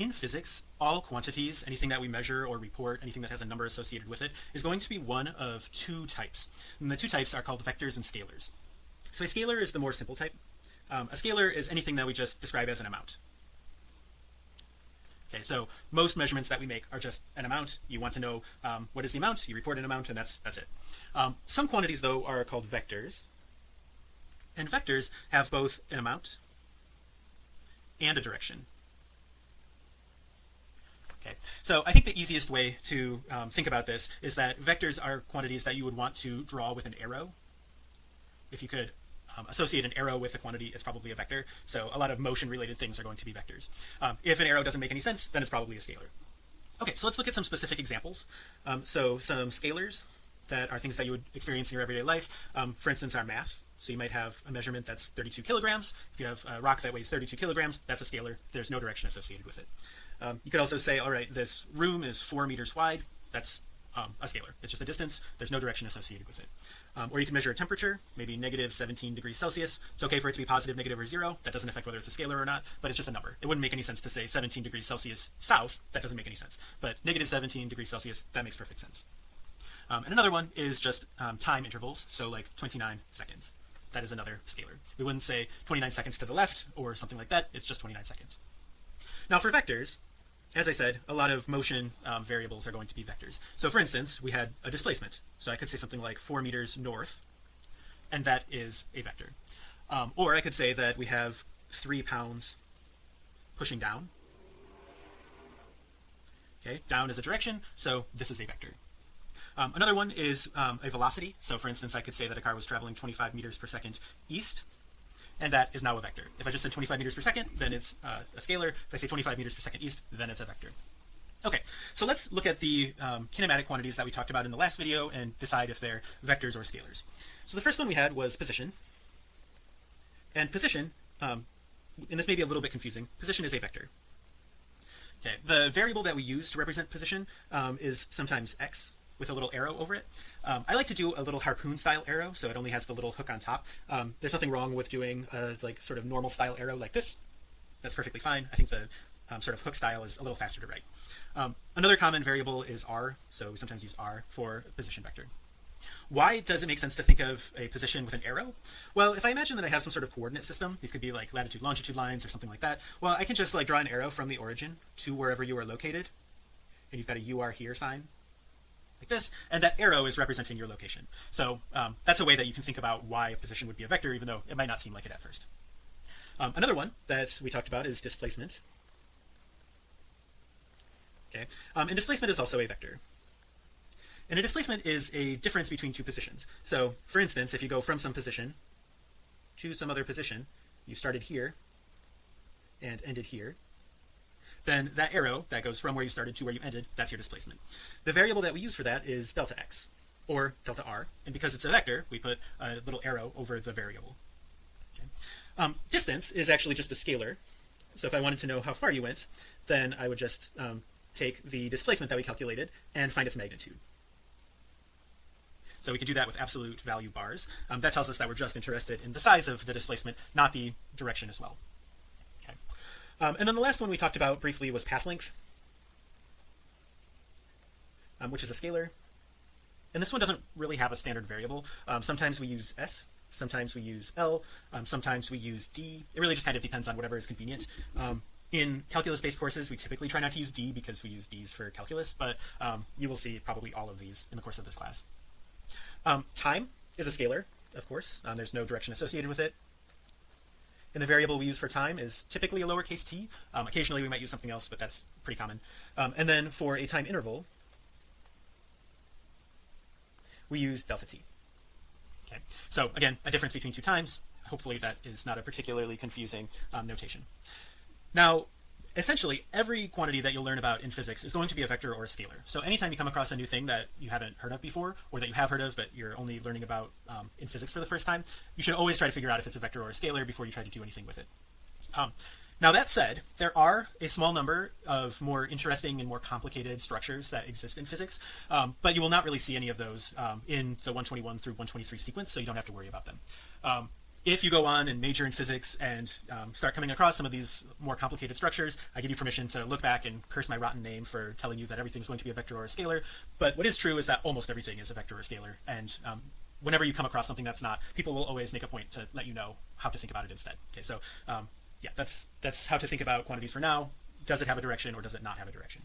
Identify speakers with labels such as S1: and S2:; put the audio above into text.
S1: in physics all quantities anything that we measure or report anything that has a number associated with it is going to be one of two types. And the two types are called vectors and scalars. So a scalar is the more simple type. Um, a scalar is anything that we just describe as an amount. Okay so most measurements that we make are just an amount. You want to know um, what is the amount? You report an amount and that's that's it. Um, some quantities though are called vectors. And vectors have both an amount and a direction okay. So I think the easiest way to um, think about this is that vectors are quantities that you would want to draw with an arrow. If you could um, associate an arrow with a quantity it's probably a vector. So a lot of motion related things are going to be vectors. Um, if an arrow doesn't make any sense then it's probably a scalar. Okay so let's look at some specific examples. Um, so some scalars that are things that you would experience in your everyday life. Um, for instance our mass so you might have a measurement that's 32 kilograms. If you have a rock that weighs 32 kilograms that's a scalar. There's no direction associated with it. Um, you could also say all right this room is four meters wide. That's um, a scalar. It's just a distance. There's no direction associated with it. Um, or you can measure a temperature maybe negative 17 degrees Celsius. It's okay for it to be positive negative or zero. That doesn't affect whether it's a scalar or not but it's just a number. It wouldn't make any sense to say 17 degrees Celsius south. That doesn't make any sense. But negative 17 degrees Celsius that makes perfect sense. Um, and another one is just um, time intervals. So like 29 seconds that is another scalar. We wouldn't say 29 seconds to the left or something like that. It's just 29 seconds. Now for vectors as I said a lot of motion um, variables are going to be vectors. So for instance we had a displacement. So I could say something like four meters north and that is a vector. Um, or I could say that we have three pounds pushing down. Okay down is a direction so this is a vector um, another one is um, a velocity. So for instance I could say that a car was traveling 25 meters per second east and that is now a vector. If I just said 25 meters per second then it's uh, a scalar. If I say 25 meters per second east then it's a vector. Okay so let's look at the um, kinematic quantities that we talked about in the last video and decide if they're vectors or scalars. So the first one we had was position. And position um, and this may be a little bit confusing position is a vector. Okay the variable that we use to represent position um, is sometimes x with a little arrow over it. Um, I like to do a little harpoon style arrow so it only has the little hook on top. Um, there's nothing wrong with doing a like sort of normal style arrow like this. That's perfectly fine. I think the um, sort of hook style is a little faster to write. Um, another common variable is r so we sometimes use r for position vector. Why does it make sense to think of a position with an arrow? Well if I imagine that I have some sort of coordinate system these could be like latitude longitude lines or something like that well I can just like draw an arrow from the origin to wherever you are located and you've got a UR here sign like this and that arrow is representing your location. So um, that's a way that you can think about why a position would be a vector even though it might not seem like it at first. Um, another one that we talked about is displacement. Okay. Um, and displacement is also a vector. And a displacement is a difference between two positions. So for instance if you go from some position to some other position you started here and ended here then that arrow that goes from where you started to where you ended that's your displacement. The variable that we use for that is delta x or delta r and because it's a vector we put a little arrow over the variable. Okay. um, distance is actually just a scalar so if I wanted to know how far you went then I would just um, take the displacement that we calculated and find its magnitude. So we can do that with absolute value bars. Um, that tells us that we're just interested in the size of the displacement not the direction as well um, and then the last one we talked about briefly was path length um, which is a scalar. And this one doesn't really have a standard variable. Um, sometimes we use s sometimes we use l um, sometimes we use d. It really just kind of depends on whatever is convenient. Um, in calculus based courses we typically try not to use d because we use d's for calculus but um, you will see probably all of these in the course of this class. Time is a scalar of course. There's no direction associated with it and the variable we use for time is typically a lowercase t. Um, occasionally we might use something else but that's pretty common. Um, and then for a time interval we use delta t. Okay. So again a difference between two times. Hopefully that is not a particularly confusing um, notation. Now essentially every quantity that you'll learn about in physics is going to be a vector or a scalar. So anytime you come across a new thing that you haven't heard of before or that you have heard of but you're only learning about um, in physics for the first time you should always try to figure out if it's a vector or a scalar before you try to do anything with it. Um, now that said there are a small number of more interesting and more complicated structures that exist in physics um, but you will not really see any of those um, in the 121 through 123 sequence so you don't have to worry about them. Um, if you go on and major in physics and um, start coming across some of these more complicated structures, I give you permission to look back and curse my rotten name for telling you that everything's going to be a vector or a scalar. But what is true is that almost everything is a vector or a scalar. And um, whenever you come across something that's not, people will always make a point to let you know how to think about it instead. Okay, so um, yeah, that's that's how to think about quantities for now. Does it have a direction or does it not have a direction?